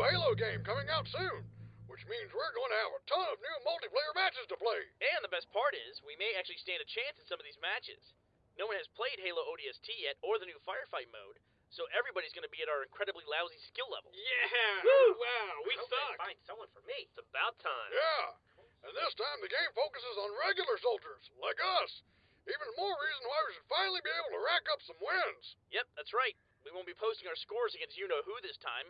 Halo game coming out soon, which means we're going to have a ton of new multiplayer matches to play. And the best part is, we may actually stand a chance in some of these matches. No one has played Halo ODST yet or the new firefight mode, so everybody's going to be at our incredibly lousy skill level. Yeah! Woo! Wow, we Hope they suck. Find someone for me. It's about time. Yeah, and this time the game focuses on regular soldiers, like us. Even more reason why we should finally be able to rack up some wins. Yep, that's right. We won't be posting our scores against you know who this time.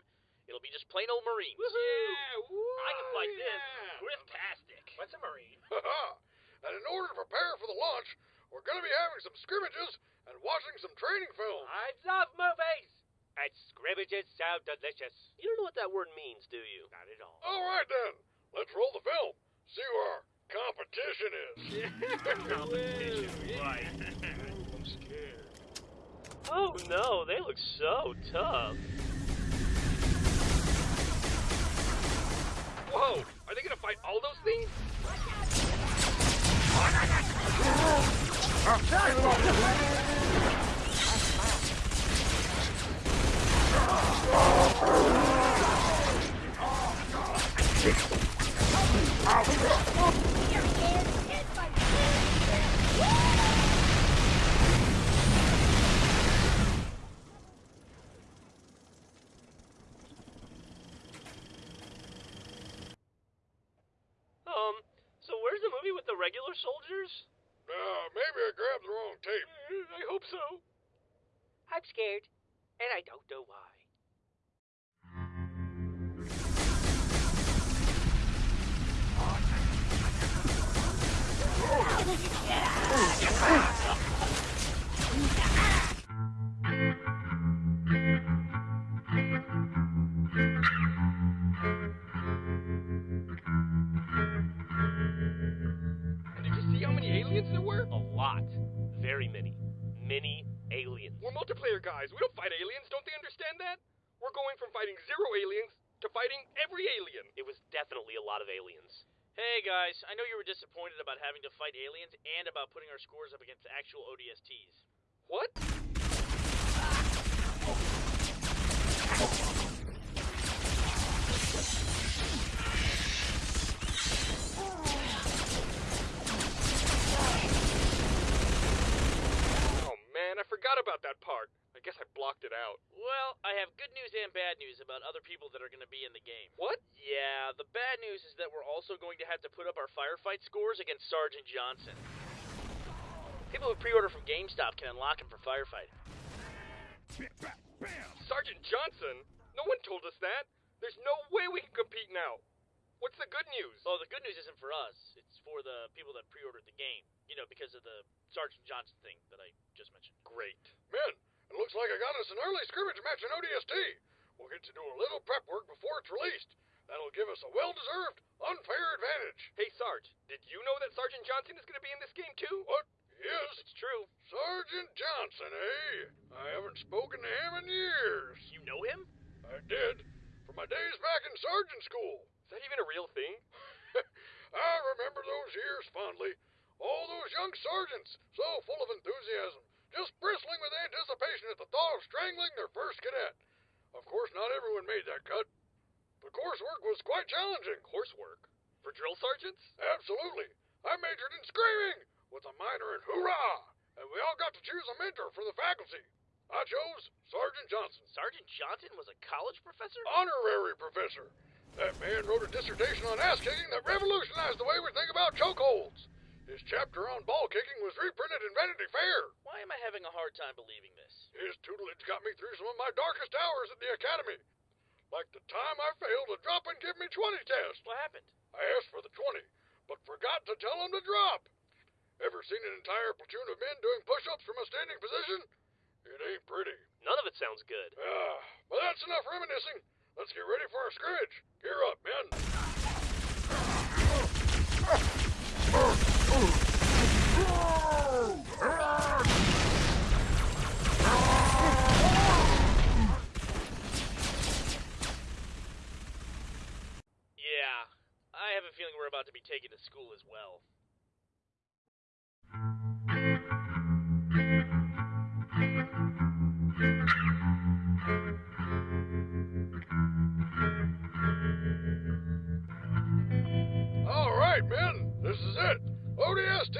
It'll be just plain old Marines. Yeah! Woo! I can fight yeah. this. Griftastic. What's a marine? Haha. and in order to prepare for the launch, we're going to be having some scrimmages and watching some training film. I love movies. And scrimmages sound delicious. You don't know what that word means, do you? Not at all. All right then, let's roll the film. See who our competition is. Competition, right. I'm scared. Oh no, they look so tough. Whoa! Are they gonna fight all those things? Um, so where's the movie with the regular soldiers? Uh, maybe I grabbed the wrong tape. I hope so. I'm scared, and I don't know why. Many aliens there were? A lot. Very many. Many aliens. We're multiplayer guys. We don't fight aliens. Don't they understand that? We're going from fighting zero aliens to fighting every alien. It was definitely a lot of aliens. Hey guys, I know you were disappointed about having to fight aliens and about putting our scores up against actual ODSTs. What? Oh forgot about that part. I guess I blocked it out. Well, I have good news and bad news about other people that are going to be in the game. What? Yeah, the bad news is that we're also going to have to put up our firefight scores against Sergeant Johnson. People who pre-order from GameStop can unlock him for firefight. Sergeant Johnson? No one told us that. There's no way we can compete now. What's the good news? Oh, the good news isn't for us. It's for the people that pre-ordered the game. You know, because of the Sergeant Johnson thing that I just mentioned. Great. Men, it looks like I got us an early scrimmage match in ODST. We'll get to do a little prep work before it's released. That'll give us a well-deserved, unfair advantage. Hey, Sarge, did you know that Sergeant Johnson is going to be in this game too? What? Yes, It's true. Sergeant Johnson, eh? I haven't spoken to him in years. You know him? I did. From my days back in sergeant school. Is that even a real thing? I remember those years fondly. All those young sergeants, so full of enthusiasm, just bristling with anticipation at the thought of strangling their first cadet. Of course, not everyone made that cut. The coursework was quite challenging. Coursework? For drill sergeants? Absolutely. I majored in screaming with a minor in hoorah, and we all got to choose a mentor for the faculty. I chose Sergeant Johnson, Sergeant Johnson was a college professor? honorary professor. That man wrote a dissertation on ass kicking that revolutionized the way we think about chokeholds. His chapter on ball kicking was reprinted in Vanity Fair. Why am I having a hard time believing this? His tutelage got me through some of my darkest hours at the academy. Like the time I failed a drop and give me 20 test. What happened? I asked for the 20, but forgot to tell him to drop. Ever seen an entire platoon of men doing push-ups from a standing position? It ain't pretty. None of it sounds good. Ah, but that's enough reminiscing. Let's get ready for our scrimmage. Gear up, men. about to be taken to school as well. All right, men, this is it. ODST.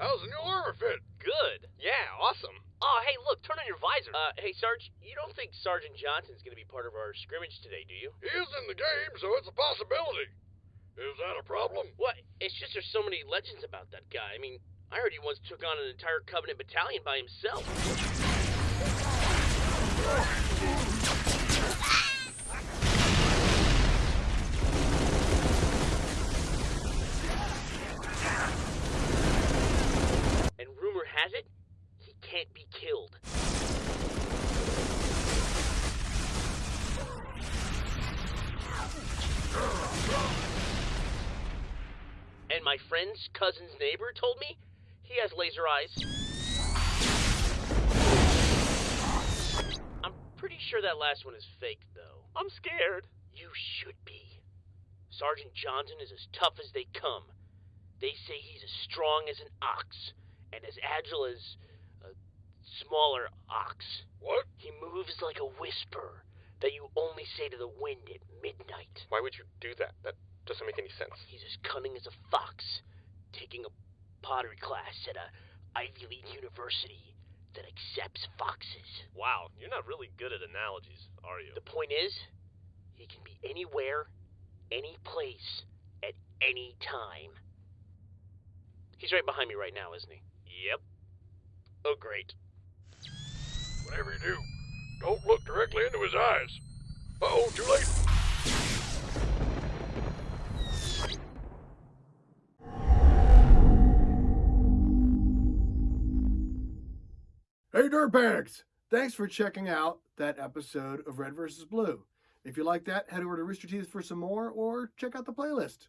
How's the new armor fit? Good. Yeah, awesome. Oh, hey, look, turn on your visor. Uh, hey, Sarge, you don't think Sergeant Johnson's gonna be part of our scrimmage today, do you? He is in the game, so it's a possibility. Is that a problem? What? It's just there's so many legends about that guy. I mean, I heard he once took on an entire Covenant battalion by himself. And rumor has it, he can't be killed. And my friend's cousin's neighbor told me he has laser eyes. I'm pretty sure that last one is fake, though. I'm scared. You should be. Sergeant Johnson is as tough as they come. They say he's as strong as an ox and as agile as a smaller ox. What? He moves like a whisper that you only say to the wind at midnight. Why would you do that? That doesn't make any sense. He's as cunning as a fox, taking a pottery class at a Ivy League university that accepts foxes. Wow, you're not really good at analogies, are you? The point is, he can be anywhere, any place, at any time. He's right behind me right now, isn't he? Yep. Oh, great. Whatever you do, don't look directly into his eyes. Uh-oh, too late. Hey, Dirtbags! Thanks for checking out that episode of Red vs. Blue. If you like that, head over to Rooster Teeth for some more or check out the playlist.